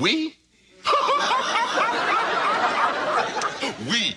Oui. Oui.